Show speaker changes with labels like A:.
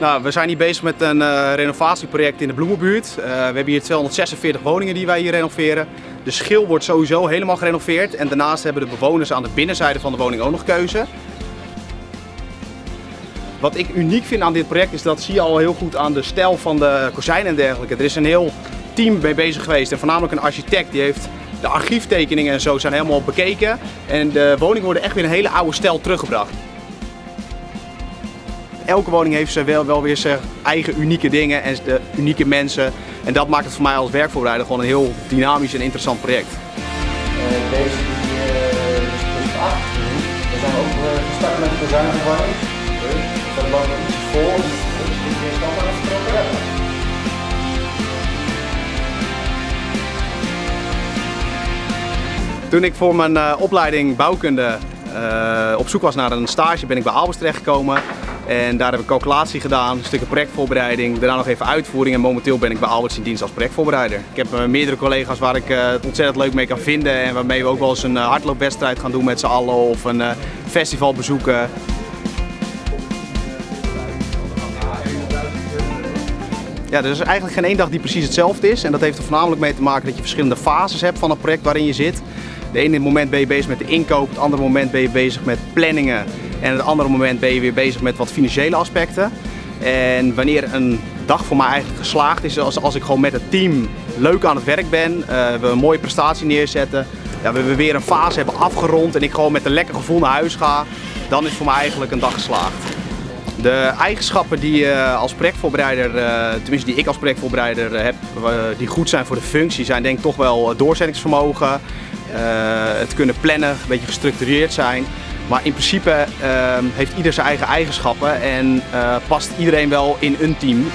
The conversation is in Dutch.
A: Nou, we zijn hier bezig met een uh, renovatieproject in de Bloemenbuurt. Uh, we hebben hier 246 woningen die wij hier renoveren. De schil wordt sowieso helemaal gerenoveerd en daarnaast hebben de bewoners aan de binnenzijde van de woning ook nog keuze. Wat ik uniek vind aan dit project is dat zie je al heel goed aan de stijl van de kozijnen en dergelijke. Er is een heel team mee bezig geweest en voornamelijk een architect die heeft de archieftekeningen en zo zijn helemaal bekeken. En de woningen worden echt weer een hele oude stijl teruggebracht. Elke woning heeft ze wel, wel weer zijn eigen unieke dingen en de unieke mensen. En dat maakt het voor mij als werkvoorbereider gewoon een heel dynamisch en interessant project.
B: Uh, deze die, uh, is plus 8. We zijn ook uh, gestart met de kozijnverwarming. Dus dat nog iets voor. Dus is vertrokken.
A: Toen ik voor mijn uh, opleiding bouwkunde uh, op zoek was naar een stage ben ik bij Albers terechtgekomen. En daar heb ik calculatie gedaan, een stukje projectvoorbereiding, daarna nog even uitvoering en momenteel ben ik bij Alberts in dienst als projectvoorbereider. Ik heb uh, meerdere collega's waar ik uh, het ontzettend leuk mee kan vinden en waarmee we ook wel eens een hardloopwedstrijd gaan doen met z'n allen of een festival bezoeken. Ja, er is eigenlijk geen één dag die precies hetzelfde is en dat heeft er voornamelijk mee te maken dat je verschillende fases hebt van het project waarin je zit. De ene moment ben je bezig met de inkoop, het andere moment ben je bezig met planningen en het andere moment ben je weer bezig met wat financiële aspecten. En wanneer een dag voor mij eigenlijk geslaagd is, als, als ik gewoon met het team leuk aan het werk ben, uh, we een mooie prestatie neerzetten, ja, we weer een fase hebben afgerond en ik gewoon met een lekker gevoel naar huis ga, dan is voor mij eigenlijk een dag geslaagd. De eigenschappen die je als projectvoorbereider, uh, tenminste die ik als projectvoorbereider heb, uh, die goed zijn voor de functie, zijn denk ik toch wel doorzettingsvermogen, het kunnen plannen, een beetje gestructureerd zijn. Maar in principe uh, heeft ieder zijn eigen eigenschappen en uh, past iedereen wel in een team.